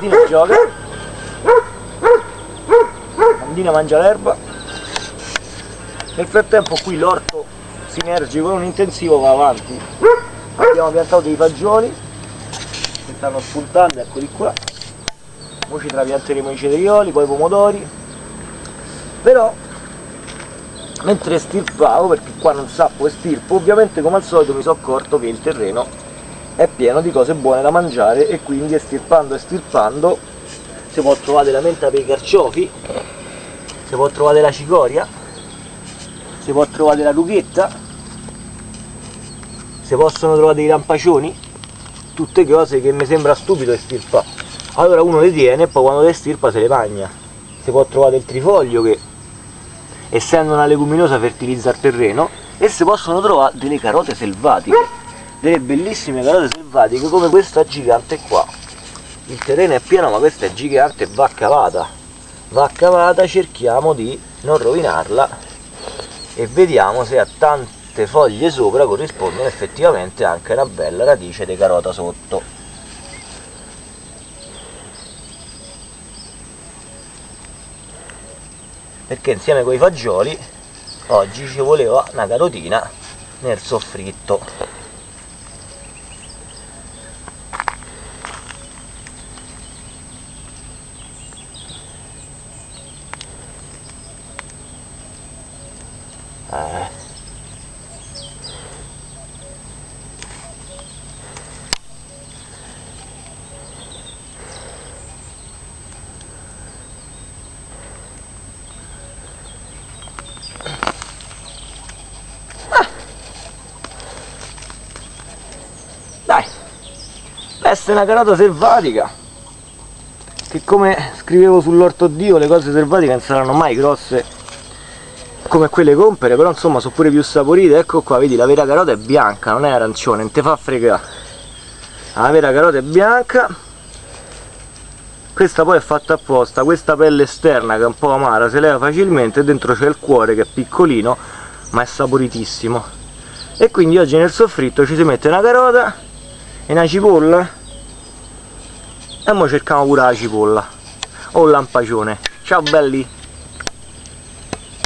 Bandina gioca. Bandina mangia l'erba. Nel frattempo qui l'orto sinergico con un intensivo va avanti. Abbiamo piantato dei fagioli che stanno spuntando eccoli qua. Ora ci trapianteremo i cetrioli poi i pomodori. Però mentre stirpavo perché qua non sappo stirpo ovviamente come al solito mi sono accorto che il terreno è pieno di cose buone da mangiare e quindi estirpando e stirpando si può trovare la menta per i carciofi si può trovare la cicoria si può trovare la rughetta si possono trovare dei lampacioni tutte cose che mi sembra stupido estirpare allora uno le tiene e poi quando le stirpa se le magna si può trovare il trifoglio che essendo una leguminosa fertilizza il terreno e si possono trovare delle carote selvatiche delle bellissime carote selvatiche come questa gigante qua. Il terreno è pieno ma questa è gigante va cavata. Va cavata cerchiamo di non rovinarla e vediamo se a tante foglie sopra corrispondono effettivamente anche una bella radice di carota sotto. Perché insieme con i fagioli oggi ci voleva una carotina nel soffritto essere una carota selvatica. Che come scrivevo sull'orto dio le cose selvatiche non saranno mai grosse come quelle compere però insomma sono pure più saporite. Ecco qua vedi la vera carota è bianca non è arancione non te fa fregare. La vera carota è bianca. Questa poi è fatta apposta questa pelle esterna che è un po' amara si leva facilmente dentro c'è il cuore che è piccolino ma è saporitissimo. E quindi oggi nel soffritto ci si mette una carota e una cipolla. E ora cerchiamo pure la cipolla o un lampagione ciao belli